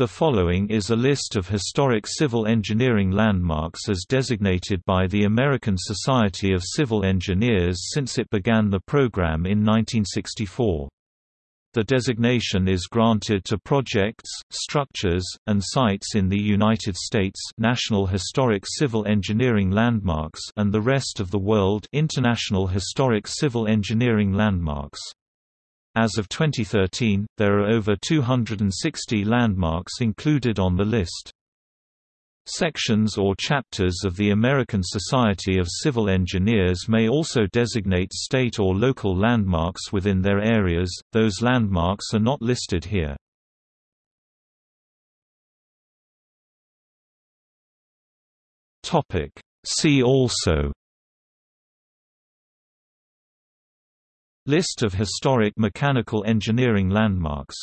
The following is a list of historic civil engineering landmarks as designated by the American Society of Civil Engineers since it began the program in 1964. The designation is granted to projects, structures, and sites in the United States National Historic Civil Engineering Landmarks and the rest of the world International Historic Civil Engineering Landmarks. As of 2013, there are over 260 landmarks included on the list. Sections or chapters of the American Society of Civil Engineers may also designate state or local landmarks within their areas, those landmarks are not listed here. See also List of historic mechanical engineering landmarks